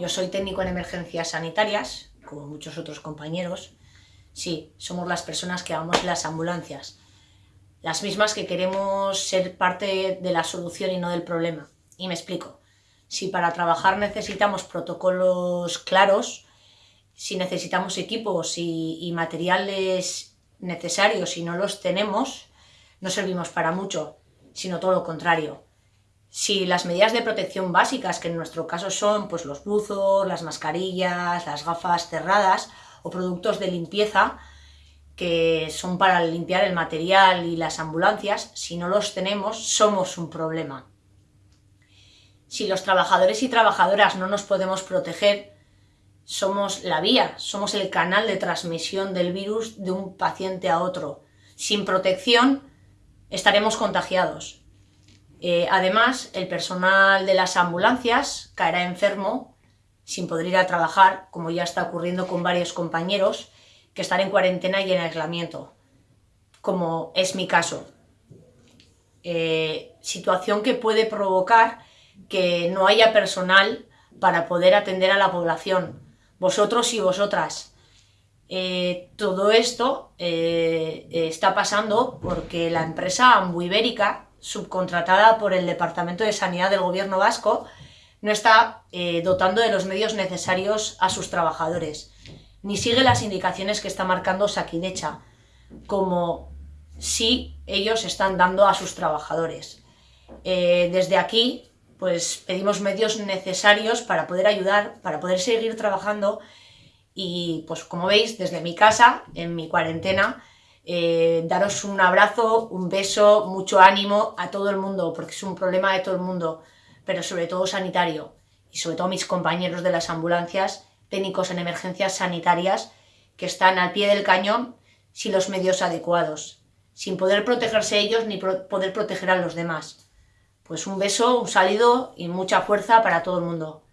Yo soy técnico en emergencias sanitarias, como muchos otros compañeros. Sí, somos las personas que vamos las ambulancias, las mismas que queremos ser parte de la solución y no del problema. Y me explico. Si para trabajar necesitamos protocolos claros, si necesitamos equipos y materiales necesarios y no los tenemos, no servimos para mucho, sino todo lo contrario. Si las medidas de protección básicas, que en nuestro caso son pues, los buzos, las mascarillas, las gafas cerradas o productos de limpieza, que son para limpiar el material y las ambulancias, si no los tenemos, somos un problema. Si los trabajadores y trabajadoras no nos podemos proteger, somos la vía, somos el canal de transmisión del virus de un paciente a otro. Sin protección estaremos contagiados. Eh, además, el personal de las ambulancias caerá enfermo sin poder ir a trabajar, como ya está ocurriendo con varios compañeros que están en cuarentena y en aislamiento, como es mi caso. Eh, situación que puede provocar que no haya personal para poder atender a la población, vosotros y vosotras. Eh, todo esto está pasando porque la empresa Ambuibérica, subcontratada por el Departamento de Sanidad del Gobierno Vasco, no está eh, dotando de los medios necesarios a sus trabajadores, ni sigue las indicaciones que está marcando Saquidecha, como si ellos están dando a sus trabajadores. desde aquí pues pedimos medios necesarios para poder ayudar, para poder seguir trabajando y pues como veis desde mi casa, en mi cuarentena, eh, daros un abrazo, un beso, mucho ánimo a todo el mundo, porque es un problema de todo el mundo, pero sobre todo sanitario y sobre todo mis compañeros de las ambulancias, técnicos en emergencias sanitarias, que están al pie del cañón sin los medios adecuados, sin poder protegerse ellos ni poder proteger a los demás. Pues un beso, un saludo y mucha fuerza para todo el mundo.